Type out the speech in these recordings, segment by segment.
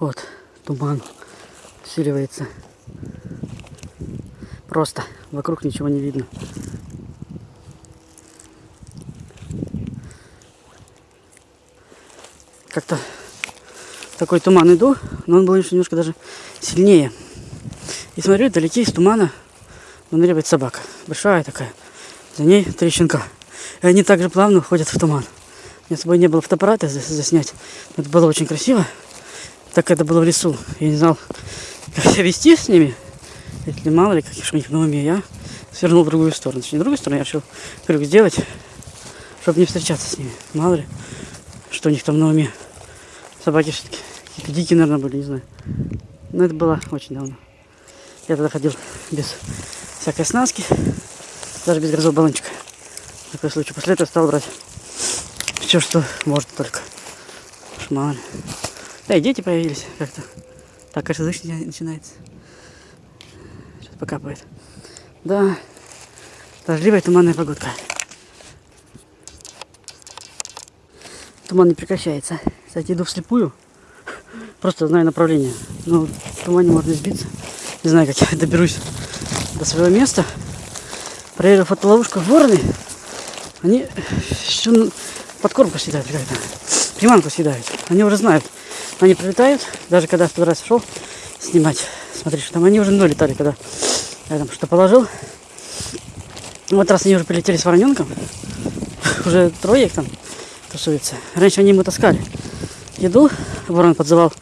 Вот, туман усиливается. Просто вокруг ничего не видно. Как-то такой туман иду, но он был еще немножко даже сильнее. И смотрю, вдалеке из тумана выныривает собака. Большая такая. За ней три щенка. И они также плавно уходят в туман. У меня с собой не было фотоаппарата заснять. Это было очень красиво. Так это было в лесу. Я не знал, как себя вести с ними. Если мало ли, каких у них на уме. Я свернул в другую сторону. Точнее, не в другую сторону, я решил крюк сделать, чтобы не встречаться с ними. Мало ли, что у них там на уме. Собаки все-таки какие-то дикие, наверное, были, не знаю. Но это было очень давно. Я тогда ходил без всякой снаски, даже без газового баллончика. На такой случай. После этого стал брать все, что может только. Ли. Да и дети появились как-то. Так, дождь начинается. Сейчас покапывает. Да, дождливая туманная погодка. Туман не прекращается. Кстати, иду вслепую. Просто знаю направление. Но в тумане можно сбиться. Не знаю, как я доберусь до своего места. Проверил фотоловушку вороны. Они еще подкормку съедают как-то. Приманку съедают. Они уже знают. Они прилетают. Даже когда в тот раз шел снимать. Смотри, что там они уже мной летали, когда я там что положил. Вот раз они уже прилетели с вороненком. Уже трое их там тусуется. Раньше они ему таскали еду. Ворон подзывал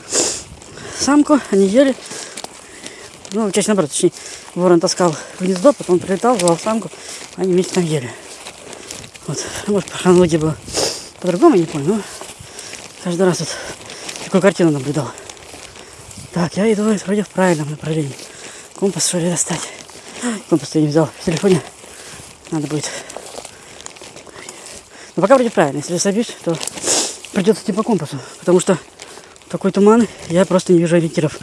самку, они ели. Ну, чаще наоборот, точнее, ворон таскал гнездо, потом прилетал, звал самку, они вместе там ели. Вот, может, по хронологии было по-другому, не помню, но каждый раз вот такую картину наблюдал. Так, я иду вроде в правильном направлении. Компас что ли достать? Компас я не взял в телефоне. Надо будет. Но пока вроде правильно. Если собьюсь, то придется идти по компасу. Потому что такой туман, я просто не вижу ориентиров.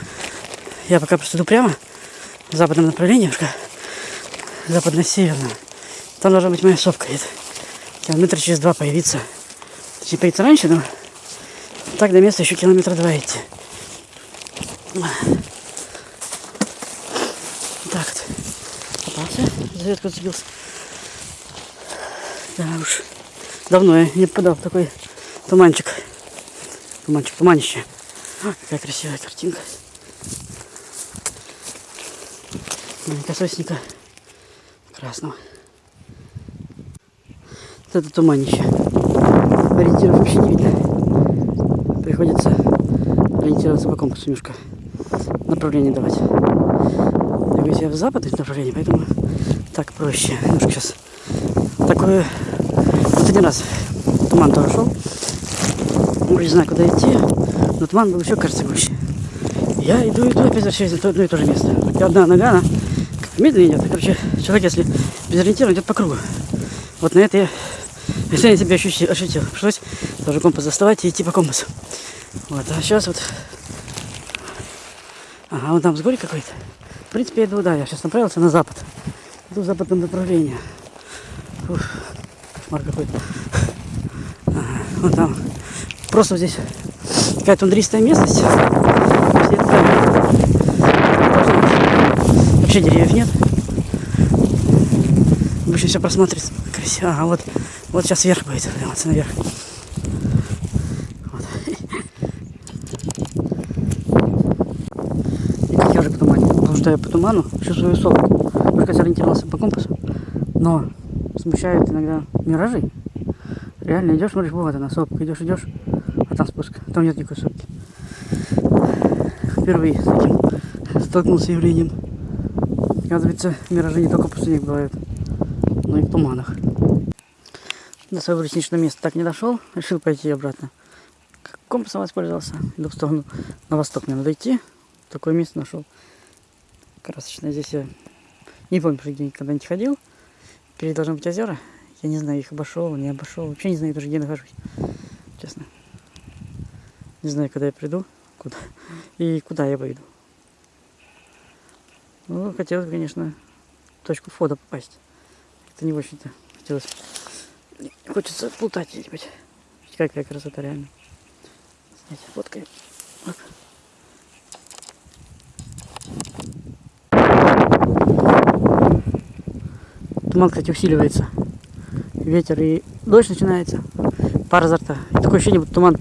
Я пока просто иду прямо в западном направлении, западно-северном. Там должна быть моя сопка. Это километра через два появиться. Точнее, появиться раньше, но так до места еще километра два идти. Так вот. Попался. За ветку зацепился. Да уж. Давно я не попадал в такой туманчик. Туманчик, туманище. А, какая красивая картинка. Маленькая сосника красного. Вот это туманище. Ориентиров вообще не видно. Приходится ориентироваться по компасу немножко. Направление давать. Двигаюсь я в западное направление, поэтому так проще. Немножко сейчас такое последний раз туман тоже шел. Не знаю, куда идти. Но туман был еще, кажется, гуще. Я иду, иду, опять возвращаюсь на одно и то же место. Хотя одна нога, она медленно идет. Короче, человек, если без ориентира, идет по кругу. Вот на это я, если я себя ощутил, ощутил. Пришлось тоже компас доставать и идти по компасу. Вот, а сейчас вот... Ага, вон там взгорье какой-то. В принципе, я иду, да, я сейчас направился на запад. Иду в западном направлении. Ух, кошмар какой-то. Ага, вон там Просто здесь какая-то тундристая местность. Вообще деревьев нет. Обычно все просматривается красиво. Ага, вот, вот сейчас вверх будет, подниматься наверх. Вот. И как я уже по туману. Потому что я по туману чувствую высотку. Только сориентировался по компасу. Но смущают иногда миражи. Реально идешь, смотришь, вот она, сопка, идешь, идешь, а там спуск. Там нет никакой сопки. Впервые с этим столкнулся явлением. Оказывается, миражи не только после них бывают, но и в туманах. До своего лесничного места так не дошел, решил пойти обратно. Компасом воспользовался, иду в сторону на восток. Мне надо идти. Такое место нашел. Красочное. Здесь я не помню, где никогда не ходил. Впереди должны быть озера. Я не знаю, их обошел, не обошел. Вообще не знаю даже, где нахожусь. Честно. Не знаю, когда я приду, куда и куда я выйду. Ну, хотелось, конечно, в точку входа попасть. Это не очень-то хотелось. Хочется плутать где-нибудь. Какая красота реально. Снять фоткой. Туман, кстати, усиливается. Ветер и дождь начинается. Пар за рта. И такое ощущение, будто туман,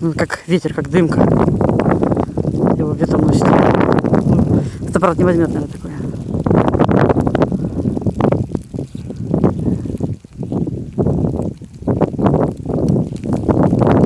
ну, как ветер, как дымка. Его где-то носит. Фотоаппарат не возьмет, наверное, такой.